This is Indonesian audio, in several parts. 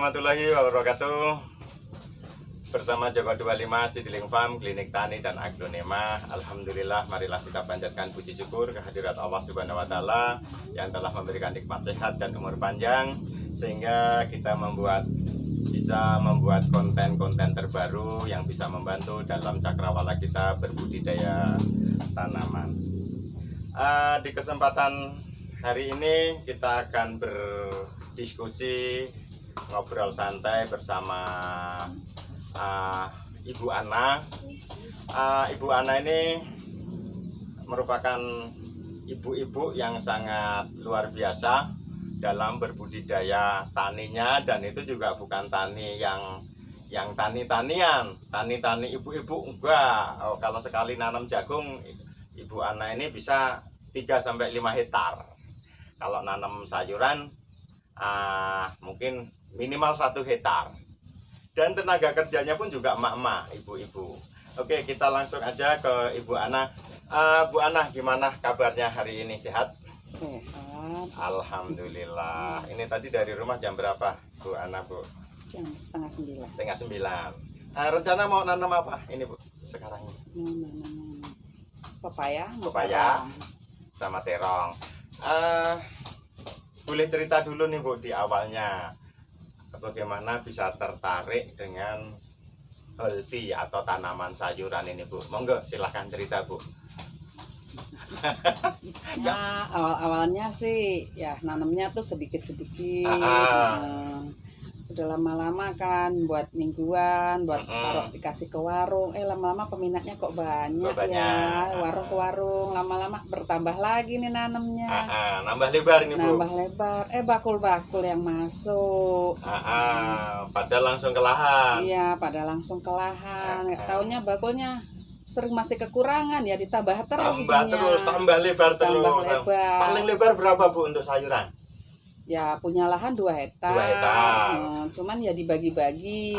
Warahmatullahi wabarakatuh Bersama Joko 25 Sidiling Farm, Klinik Tani dan Aglonema Alhamdulillah marilah kita panjatkan puji syukur kehadirat Allah Subhanahu Wa Taala Yang telah memberikan nikmat sehat dan umur panjang Sehingga kita membuat bisa membuat konten-konten terbaru yang bisa membantu dalam cakrawala kita berbudidaya tanaman. Uh, di kesempatan hari ini kita akan berdiskusi ngobrol santai bersama uh, Ibu Ana. Uh, Ibu Ana ini merupakan ibu-ibu yang sangat luar biasa dalam berbudidaya taninya dan itu juga bukan tani yang yang tani-tanian, tani-tani ibu-ibu enggak. Oh, kalau sekali nanam jagung, Ibu Ana ini bisa 3 sampai 5 hektar. Kalau nanam sayuran uh, mungkin minimal satu hektar. Dan tenaga kerjanya pun juga emak-emak, ibu-ibu. Oke, kita langsung aja ke Ibu Ana. Uh, Bu Ana, gimana kabarnya hari ini? Sehat? Sehat. Alhamdulillah. Ini tadi dari rumah jam berapa, Bu Ana, Bu? Jam setengah sembilan. Setengah sembilan. Nah, rencana mau nanam apa ini, Bu? Sekarang ini? Mau nanam pepaya. Pepaya sama terong. Uh, boleh cerita dulu nih, Bu, di awalnya. Bagaimana bisa tertarik dengan healthy atau tanaman sayuran ini, Bu? Monggo, silahkan cerita, Bu ya awal-awalnya sih ya nanamnya tuh sedikit-sedikit ah, ah. nah, udah lama-lama kan buat mingguan buat mm -hmm. taruh dikasih ke warung eh lama-lama peminatnya kok banyak, banyak. ya warung ke warung lama-lama bertambah lagi nih nanamnya ah, ah. nambah lebar nih bu nambah lebar eh bakul-bakul yang masuk ah, ah. pada langsung ke lahan iya pada langsung ke lahan ah, ah. taunya bakulnya sering masih kekurangan ya ditambah terus tambah terus tambah lebar terus tambah lebar. paling lebar berapa bu untuk sayuran ya punya lahan dua hektar, dua hektar. Hmm, cuman ya dibagi-bagi.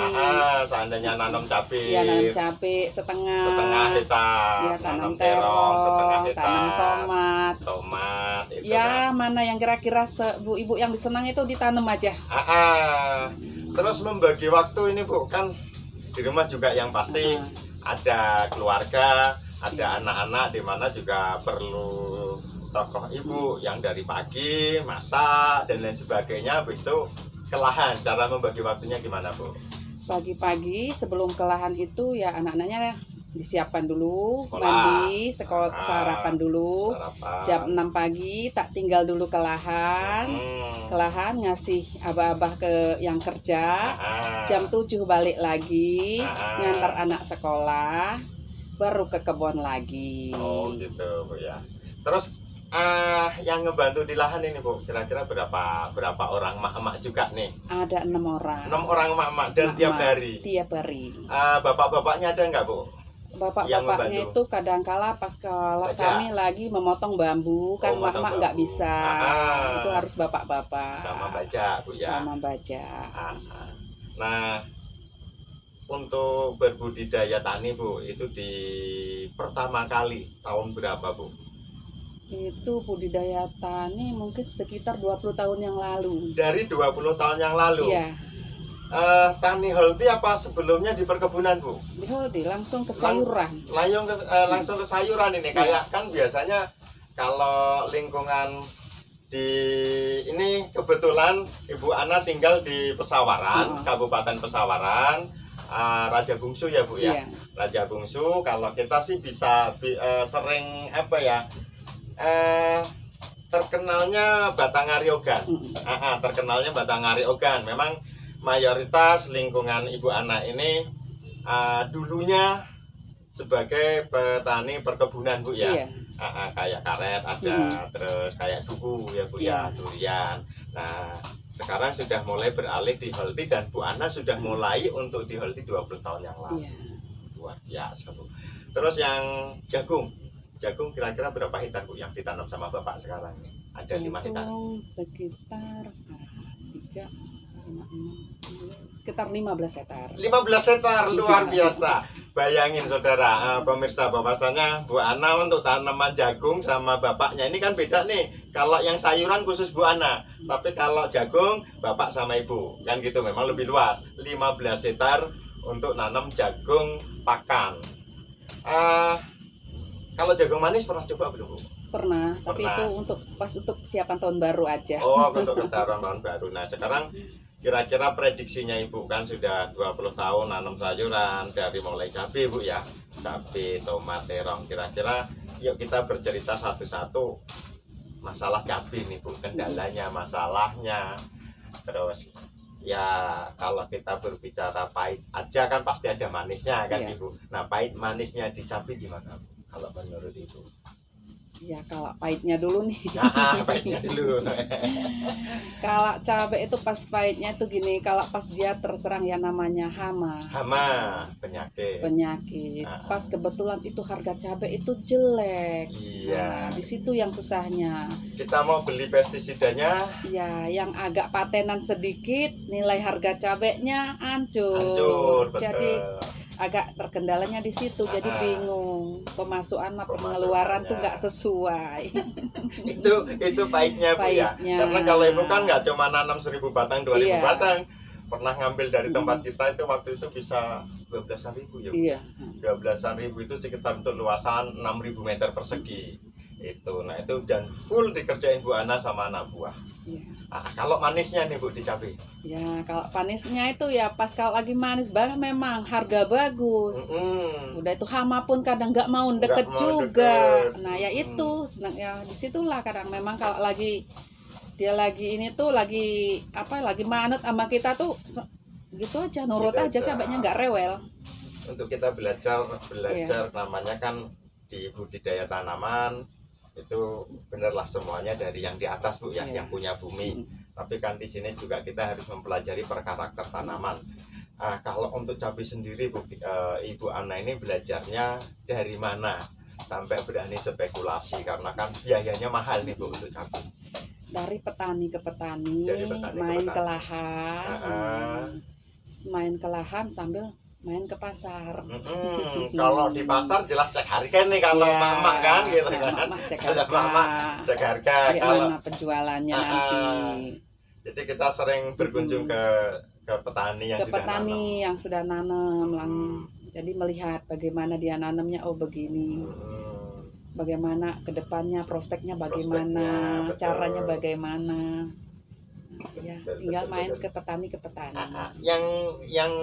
Seandainya nanam cabai. Ya nanam cabai setengah. Setengah hektar. Ya tanam terong setengah hektar. tanam tomat. Tomat itu ya kan. mana yang kira-kira bu ibu yang disenang itu ditanam aja. Ah, ah. terus membagi waktu ini bu kan di rumah juga yang pasti ah ada keluarga, ada iya. anak-anak di mana juga perlu tokoh ibu yang dari pagi masak dan lain sebagainya begitu kelahan cara membagi waktunya gimana bu? Pagi-pagi sebelum kelahan itu ya anak-anaknya disiapkan dulu sekolah. mandi sekolah ah, sarapan dulu sarapan. jam 6 pagi tak tinggal dulu ke lahan hmm. ke lahan ngasih abah-abah ke yang kerja ah. jam 7 balik lagi ah. ngantar anak sekolah baru ke kebun lagi oh gitu bu ya terus uh, yang ngebantu di lahan ini bu. Kira-kira berapa berapa orang mak-mak juga nih? Ada enam orang. Enam orang mak-mak dan mak tiap hari? tiap hari. Uh, bapak-bapaknya ada nggak bu? Bapak-bapaknya itu kadang-kala pas kalau kami lagi memotong bambu. Kan oh, mak-mak nggak bisa. Ah, itu harus bapak-bapak. Sama baca bu ya? Sama baca. Ah, nah untuk berbudidaya tani bu itu di pertama kali tahun berapa bu itu budidaya tani mungkin sekitar 20 tahun yang lalu dari 20 tahun yang lalu iya uh, tani holti apa sebelumnya di perkebunan bu? Di holti langsung ke sayuran. Lang, ke, uh, langsung ke sayuran ini kayak ya. kan biasanya kalau lingkungan di ini kebetulan Ibu Ana tinggal di Pesawaran, oh. Kabupaten Pesawaran, uh, Raja Bungsu ya Bu ya. Yeah. Raja Bungsu kalau kita sih bisa uh, sering apa ya? Uh, terkenalnya Batangari Ogan. Uh, uh, terkenalnya Batangari Ogan. Memang mayoritas lingkungan ibu anak ini uh, dulunya sebagai petani perkebunan bu ya iya. uh, kayak karet ada hmm. terus kayak duku ya bu ya, iya. durian nah sekarang sudah mulai beralih di Holti dan Bu Ana sudah mulai untuk di Holti 20 tahun yang lalu iya. luar biasa bu terus yang jagung jagung kira-kira berapa hektar bu yang ditanam sama bapak sekarang ini? Ada lima hektar. sekitar tiga sekitar 15 hektar. 15 hektar luar biasa. Bayangin saudara uh, pemirsa bahwasanya Bu Ana untuk tanaman jagung sama bapaknya. Ini kan beda nih kalau yang sayuran khusus Bu Ana tapi kalau jagung bapak sama ibu. Kan gitu memang lebih luas. 15 hektar untuk nanam jagung pakan. Uh, kalau jagung manis pernah coba belum Bu? Pernah, tapi Pernah. itu untuk pas untuk siapan tahun baru aja. Oh, untuk kesetaraan tahun baru. Nah, sekarang kira-kira prediksinya Ibu kan sudah 20 tahun nanam sayuran dari mulai cabai Bu ya. Cabai, tomat, terong. Kira-kira yuk kita bercerita satu-satu masalah cabai nih Bu, kendalanya, masalahnya. Terus ya kalau kita berbicara pahit aja kan pasti ada manisnya kan Iya. Ibu. Nah, pahit manisnya di cabai gimana Bu? Kalau menurut Ibu? Ya kalau pahitnya dulu nih. Nah, pahitnya dulu. Kalau cabai itu pas pahitnya itu gini, kalau pas dia terserang ya namanya hama, Hama, penyakit. penyakit. Ah. Pas kebetulan itu harga cabai itu jelek. Iya. Nah, di situ yang susahnya. Kita mau beli pestisidanya Ya, yang agak patenan sedikit, nilai harga cabainya hancur. hancur, betul. Jadi agak terkendalanya di situ, jadi Ah. bingung. Pemasukan Pemasukannya. pengeluaran tuh nggak sesuai. itu itu pahitnya bu ya. Karena kalau ibu kan nggak cuma nanam 1000 batang, 2000 Iya. batang. Pernah ngambil dari Hmm. tempat kita itu waktu itu bisa 12 ribu ya. Bu? Iya. 12 ribu itu sekitar untuk luasan 6000 meter persegi. Itu, nah itu dan full dikerjain Bu Ana sama anak buah. Iya. Nah, kalau manisnya nih Bu di cabai. Ya, kalau panisnya itu ya pas kalau lagi manis banget memang harga bagus. Mm-mm. Udah itu hama pun kadang nggak mau deket mau juga. deket. Nah ya Hmm. itu, senang ya di situlah kadang memang kalau lagi dia lagi ini tuh lagi apa lagi manut sama kita tuh gitu aja nurut Gitu aja cabainya nggak rewel. untuk kita belajar belajar Iya. namanya kan di budidaya tanaman itu benerlah semuanya dari yang di atas bu ya Iya. yang punya bumi Mm. tapi kan di sini juga kita harus mempelajari per karakter tanaman Ah, kalau untuk cabai sendiri bu eh, ibu Ana ini belajarnya dari mana sampai berani spekulasi karena kan biayanya mahal nih bu untuk cabai Dari petani ke petani, Dari petani ke main ke petani. lahan, Ah, ah. hmm, main ke lahan sambil main ke pasar. Mm-mm. kalau di pasar jelas cek harga nih kalau Ya, mama kan gitu ya, kan mama cek harga. mama cek harga kalau Bagaimana penjualannya Ah, nanti. Jadi kita sering berkunjung ke ke petani yang ke sudah petani yang sudah nanam nanam. lang jadi melihat bagaimana dia nanamnya oh begini Hmm, bagaimana ke depannya prospeknya bagaimana Prospeknya, betul. caranya bagaimana ya tinggal main ke petani ke petani ah, ah. Yang yang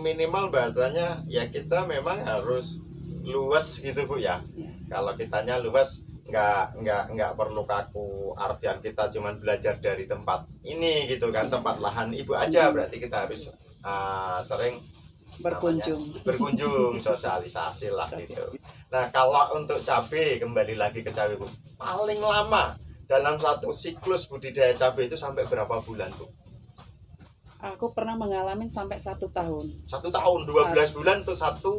minimal bahasanya ya kita memang harus luas gitu bu ya. Ya. Kalau kitanya luas nggak nggak nggak perlu kaku artian kita cuman belajar dari tempat ini gitu kan tempat lahan ibu aja Hmm. berarti kita harus ah, sering berkunjung berkunjung sosialisasi lah gitu. Nah kalau untuk cabai kembali lagi ke cabai bu, paling lama dalam satu siklus budidaya cabai itu sampai berapa bulan bu? aku pernah mengalami sampai satu tahun Satu tahun, 12 bulan itu satu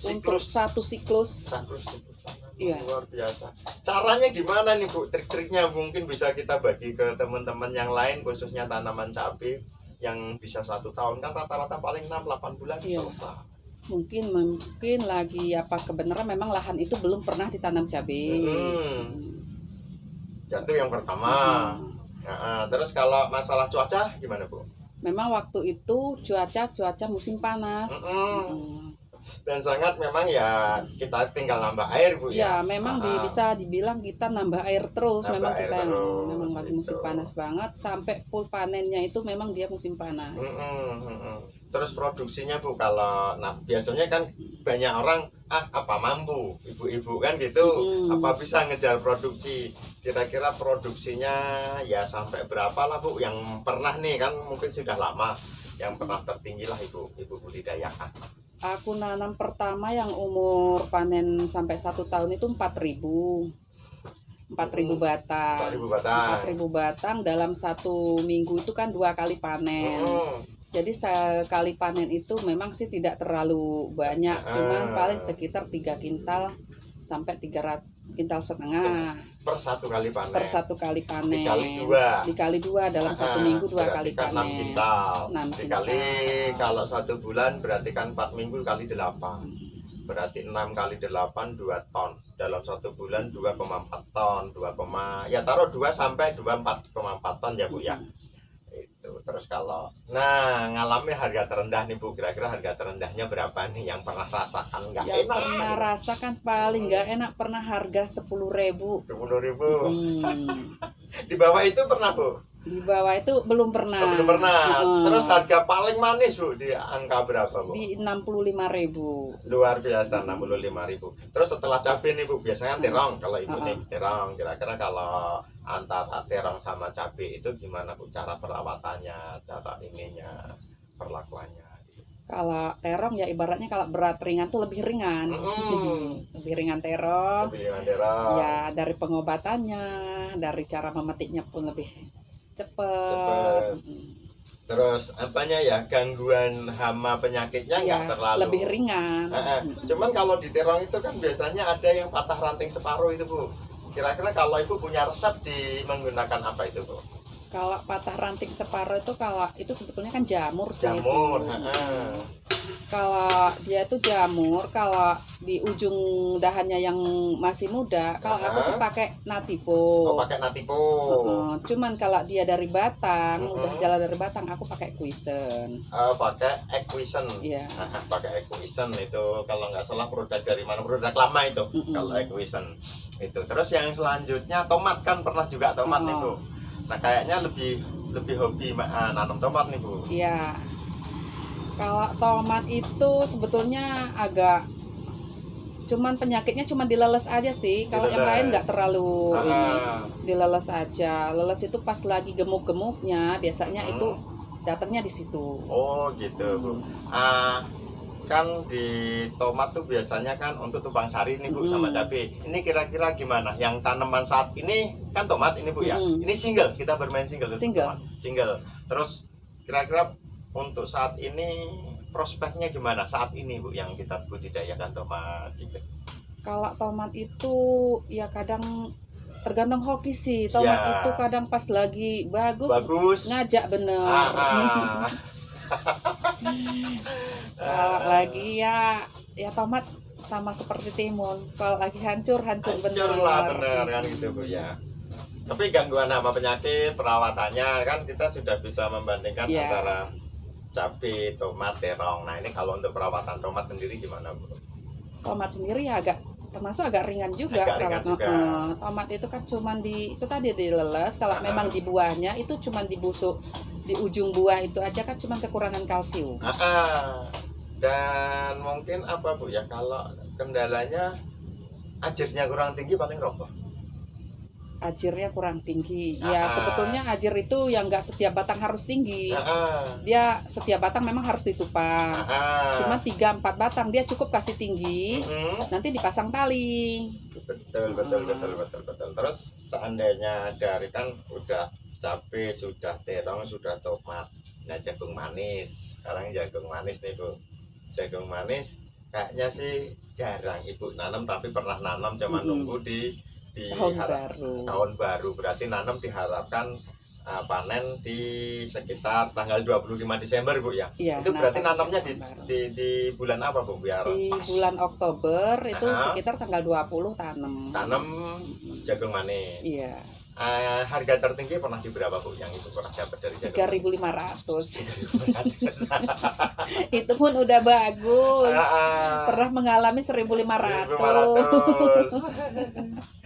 untuk siklus. satu siklus Satu siklus. Iya. Luar biasa. Caranya gimana nih bu? Trik-triknya mungkin bisa kita bagi ke teman-teman yang lain khususnya tanaman cabai yang bisa satu tahun kan rata-rata paling 6-8 bulan Iya. selesai. mungkin mungkin lagi apa kebenaran memang lahan itu belum pernah ditanam cabai Hmm. Itu yang pertama. Hmm. Nah, terus kalau masalah cuaca gimana bu? memang waktu itu cuaca cuaca musim panas Mm-mm. Mm. Dan sangat memang ya kita tinggal nambah air bu Ya, ya. memang di, Ah. bisa dibilang kita nambah air terus. Nambah memang air kita yang terus, memang lagi musim gitu. panas banget sampai full panennya itu memang dia musim panas. Mm-mm, mm-mm. Terus produksinya bu kalau nah biasanya kan banyak orang ah apa mampu ibu-ibu kan gitu Mm. apa bisa ngejar produksi kira-kira produksinya ya sampai berapa lah bu yang pernah nih kan mungkin sudah lama yang pernah tertinggi lah ibu ibu budidaya Aku nanam pertama yang umur panen sampai satu tahun itu 4000 4000 Hmm. batang. 4000 batang 4000 batang dalam satu minggu itu kan dua kali panen. Mm-mm. Jadi sekali panen itu memang sih tidak terlalu banyak, cuman Ah. paling sekitar tiga kintal sampai 300 Kintal setengah per satu kali panen. per satu kali panen. Dikali dua. Dikali dua dalam satu Ah, minggu dua kali kan 6 panen. kintal. Enam Dikali kintal. kalau satu bulan berarti kan 4 minggu kali 8. Berarti 6 kali 8 2 ton. Dalam satu bulan 2,4 ton, 2, ya taruh 2 sampai 24,4 ton ya Bu ya. Itu. Terus kalau nah ngalami harga terendah nih Bu, kira-kira harga terendahnya berapa nih yang pernah rasakan nggak Yang enak? pernah rasakan paling nggak enak pernah harga sepuluh ribu. 20.000. Hmm. Di bawah itu pernah Bu? Di bawah itu belum pernah. Oh, belum pernah. Heeh. Terus harga paling manis Bu di angka berapa Bu? di enam puluh lima ribu. luar biasa 65.000 terus setelah cabai nih bu biasanya kan terong kalau ibu Uh-uh. nih terong kira-kira kalau antara terong sama cabai itu gimana bu cara perawatannya cara ininya perlakuannya Kalau terong ya ibaratnya kalau berat ringan tuh lebih ringan. Mm-mm. lebih ringan terong. lebih dengan terong Ya dari pengobatannya, dari cara memetiknya pun lebih cepet. Cepet. terus apanya ya gangguan hama penyakitnya nggak Ya, terlalu lebih ringan. Eh, eh. cuman kalau di terong itu kan biasanya ada yang patah ranting separuh itu bu kira-kira kalau ibu punya resep di menggunakan apa itu bu Kalau patah ranting separuh itu kalau itu sebetulnya kan jamur sih. itu. jamur heeh. Kalau dia itu jamur, kalau di ujung dahannya yang masih muda, kalau aku sih pakai Oh, nativo. pakai natipo. Heeh, cuman kalau dia dari batang, Mm-mm. udah jalan dari batang, aku pakai kuisen. Eh, pakai Equison. Iya. Nah, pakai Equison itu kalau nggak salah produk dari mana produk lama itu. Mm-mm. Kalau Equison itu. Terus yang selanjutnya tomat kan pernah juga tomat bu. Oh. Nah kayaknya lebih lebih hobi ah, nanam tomat nih bu. Iya. Kalau tomat itu sebetulnya agak cuman penyakitnya cuma dileles aja sih. Kalau yang lain nggak terlalu ini. Ah, dileles aja. Leles itu pas lagi gemuk-gemuknya, biasanya Hmm. itu datangnya di situ. oh gitu bu. Ah, kan di tomat tuh biasanya kan untuk tupang sari nih bu Mm. sama cabai. Ini kira-kira gimana? Yang tanaman saat ini kan tomat ini bu ya. Mm. Ini single kita bermain single. Single. Single. Terus kira-kira untuk saat ini prospeknya gimana saat ini bu yang kita budidayakan tomat gitu. Kalau tomat itu ya kadang tergantung hoki sih. Tomat Ya. itu kadang pas lagi bagus, Bagus. ngajak bener. Ah, ah. Kalau lagi ya ya tomat sama seperti timun. Kalau lagi hancur hancur, hancur bener. lah bener kan gitu bu ya. Tapi gangguan hama penyakit perawatannya kan kita sudah bisa membandingkan Ya. antara cabai, tomat, terong. Nah ini kalau untuk perawatan tomat sendiri gimana bu? Tomat sendiri ya agak termasuk agak ringan juga Agak ringan juga. Heeh. tomat itu kan cuman di itu tadi dileles. Kalau Ah. memang di buahnya itu cuman di busuk di ujung buah itu aja kan cuman kekurangan kalsium. Ah, ah. dan mungkin apa bu ya kalau kendalanya ajirnya kurang tinggi paling roboh. Ajirnya kurang tinggi. Ya sebetulnya ajir itu yang nggak setiap batang harus tinggi. Ah. Dia setiap batang memang harus ditupang. Ah. Cuma 3-4 batang dia cukup kasih tinggi. Mm-mm. Nanti dipasang tali. betul betul betul betul betul terus seandainya dari kan udah cabai sudah terong sudah tomat nah jagung manis sekarang jagung manis nih bu jagung manis kayaknya sih jarang ibu nanam tapi pernah nanam cuma Mm-mm. nunggu di di Tahun baru. tahun baru berarti nanam diharapkan uh, panen di sekitar tanggal 25 Desember bu ya Iya, itu berarti nanamnya di, di di bulan apa bu biar di pas bulan Oktober itu Ah. sekitar tanggal 20 tanam. tanam jagung manis Iya, Eh, harga tertinggi pernah di berapa bu yang itu pernah dapat dari jagung? 3.500. 3.500. itu pun udah bagus. Ah, ah. Pernah mengalami 1.500. 1.500.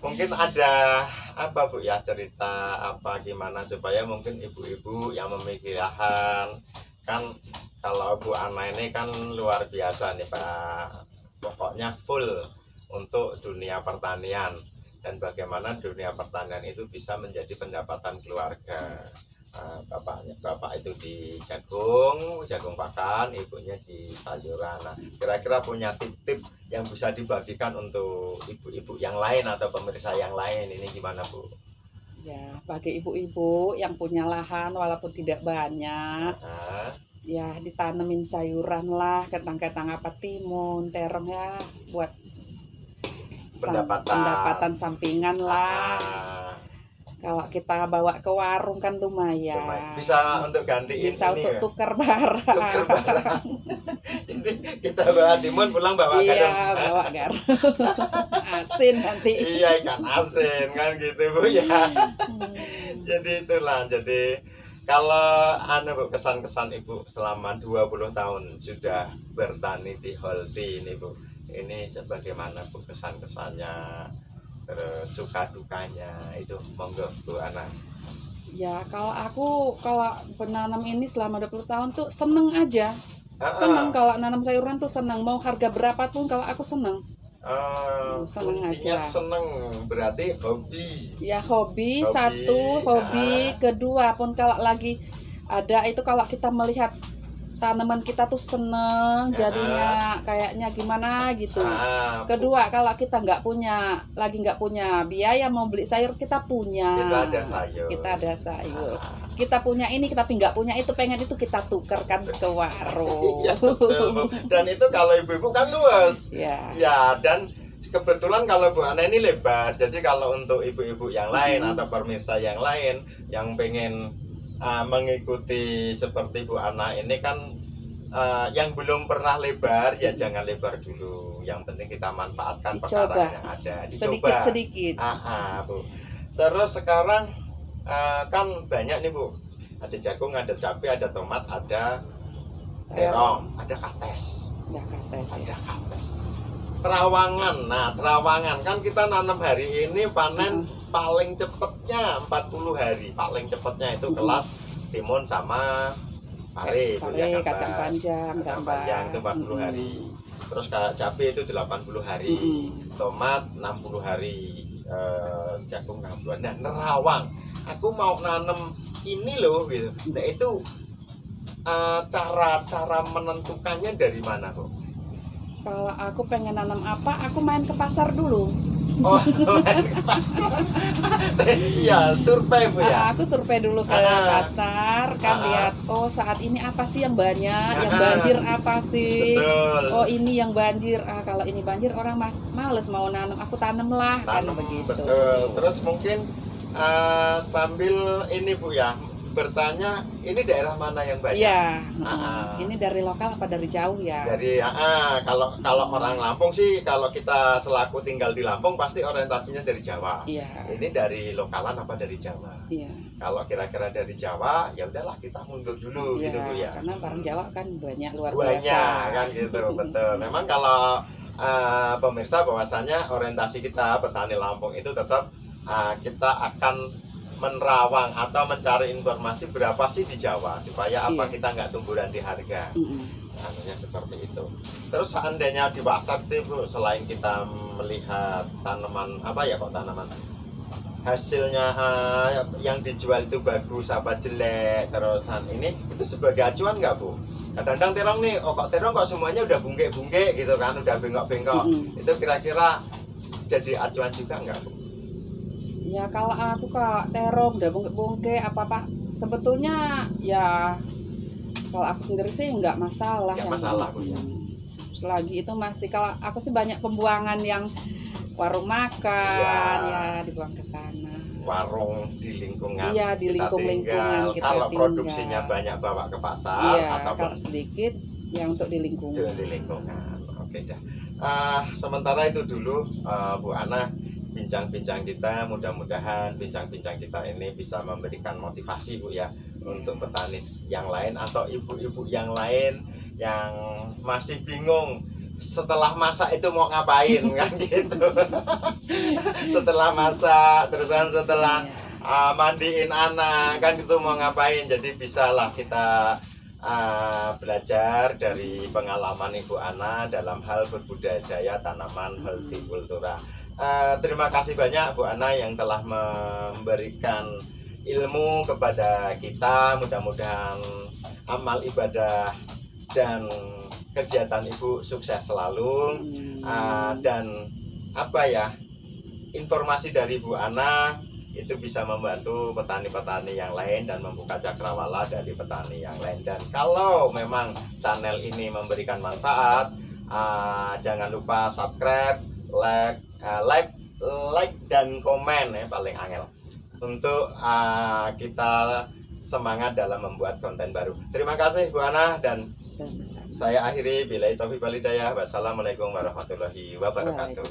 mungkin ada apa bu ya cerita apa gimana supaya mungkin ibu-ibu yang memiliki lahan kan kalau Bu Ana ini kan luar biasa nih Pak. Pokoknya full untuk dunia pertanian dan bagaimana dunia pertanian itu bisa menjadi pendapatan keluarga Nah, bapaknya bapak itu di jagung jagung pakan ibunya di sayuran. Nah kira-kira punya tip-tip yang bisa dibagikan untuk ibu-ibu yang lain atau pemirsa yang lain. Ini gimana bu? Ya, bagi ibu-ibu yang punya lahan walaupun tidak banyak, nah, ya ditanemin sayuran lah, kentang-kentang apa timun, terong ya buat pendapatan. pendapatan sampingan lah. Ah, kalau kita bawa ke warung kan lumayan. Lumayan. bisa untuk gantiin bisa ini untuk ya, tuker barang. Tuker barang. Jadi kita bawa timun pulang bawa iya garam. bawa garam. Asin nanti. Iya ikan asin kan gitu bu ya. Hmm. jadi itulah jadi kalau anu bu kesan-kesan ibu selama 20 tahun sudah bertani di Holti ini bu ini sebagaimana bu kesan-kesannya terus suka dukanya itu monggo bu Ana. Ya kalau aku kalau penanam ini selama 20 tahun tuh seneng aja. Ah, seneng ah. kalau nanam sayuran tuh seneng. Mau harga berapa pun kalau aku seneng. Eh, Seneng aja. seneng. Berarti hobi. Ya hobi, Hobi, satu hobi kedua. Pun kalau lagi ada itu kalau kita melihat tanaman kita tuh seneng jadinya kayaknya gimana gitu. Ah, kedua kalau kita nggak punya lagi nggak punya biaya mau beli sayur kita punya. Kita ada sayur. Kita ada sayur. Ah, kita punya ini tapi nggak punya itu pengen itu kita tukerkan ke warung. Betul, Bu. dan itu kalau ibu-ibu kan luas. Ya Ya, dan kebetulan kalau Bu Ana ini lebar. Jadi kalau untuk ibu-ibu yang lain Hmm. atau pemirsa yang lain yang pengen uh, mengikuti seperti Bu Ana ini kan uh, yang belum pernah lebar ya jangan lebar dulu. Yang penting kita manfaatkan Dicoba. pekarangan yang ada. sedikit sedikit Ah, ah, Bu. Terus sekarang uh, kan banyak nih Bu. Ada jagung, ada cabai, ada tomat, ada terong, ada kates ya kates ya ada kates terawangan nah terawangan kan kita nanam hari ini panen paling cepetnya 40 hari. Paling cepetnya itu kelas timun sama pare pare gambar. kacang panjang Kacang panjang itu 40 hari. terus kayak cabai itu 80 hari. Mm-mm. tomat 60 hari. Eh, jagung 60 nah nerawang. Aku mau nanam ini loh gitu. Nah itu eh, cara-cara menentukannya dari mana Bu? Kalau aku pengen nanam apa aku main ke pasar dulu Oh, main ke pasar. Iya, survei Bu ya. Ah, aku survei dulu ke Ah. pasar kan Ah. lihat oh saat ini apa sih yang banyak yang Ah. banjir apa sih Betul. oh ini yang banjir ah kalau ini banjir orang mas males mau nanam aku tanam lah kan Tanam begitu betul. Terus mungkin eh, sambil ini Bu ya bertanya ini daerah mana yang banyak? Iya, Ah, ah. ini dari lokal apa dari jauh ya? Dari ah, ah, kalau kalau orang Lampung sih kalau kita selaku tinggal di Lampung pasti orientasinya dari Jawa. Iya, Ini dari lokalan apa dari Jawa? iya, Kalau kira-kira dari Jawa, ya udahlah kita mundur dulu iya. gitu Bu ya. Karena barang Jawa kan banyak luar banyak biasa. kan gitu betul memang kalau uh, pemirsa bahwasanya orientasi kita petani Lampung itu tetap uh, kita akan menerawang atau mencari informasi berapa sih di Jawa supaya apa Iya. kita nggak tumburan di harga? Anunya seperti itu. Terus seandainya di pasar Bu, selain kita melihat tanaman apa ya kok tanaman? Hasilnya uh, yang dijual itu bagus apa jelek terusan ini itu sebagai acuan nggak bu? Kadang-kadang terong nih oh kok terong kok semuanya udah bungkek-bungkek gitu kan udah bengkok-bengkok Mm-mm. itu kira-kira jadi acuan juga nggak bu Ya kalau aku kalau terong udah bungke-bungke apa apa sebetulnya ya kalau aku sendiri sih nggak masalah Nggak yang- masalah, ya. Hmm. Selagi itu masih kalau aku sih banyak pembuangan yang warung makan Iya. ya dibuang ke sana. warung di lingkungan Iya di kita lingkung-lingkungan kita kalau tinggal. produksinya banyak bawa ke pasar Iya, ataupun kalau sedikit ya untuk di lingkungan. di lingkungan. Oke dah. Ah, sementara itu dulu ah, Bu Ana bincang-bincang kita mudah-mudahan bincang-bincang kita ini bisa memberikan motivasi Bu ya untuk petani yang lain atau ibu-ibu yang lain yang masih bingung setelah masak itu mau ngapain kan gitu. setelah masak terusan setelah Iya. uh, mandiin anak kan itu mau ngapain jadi bisalah kita uh, belajar dari pengalaman ibu Ana dalam hal berbudidaya tanaman hortikultura Uh, terima kasih banyak Bu Ana yang telah memberikan ilmu kepada kita. Mudah-mudahan amal ibadah dan kegiatan ibu sukses selalu. Hmm. Ah, dan apa ya informasi dari Bu Ana itu bisa membantu petani-petani yang lain dan membuka cakrawala dari petani yang lain. Dan kalau memang channel ini memberikan manfaat ah, jangan lupa subscribe like uh, like like dan komen ya paling angel untuk uh, kita semangat dalam membuat konten baru. Terima kasih Bu Ana dan saya akhiri bila itu walidayah. Wassalamualaikum warahmatullahi wabarakatuh.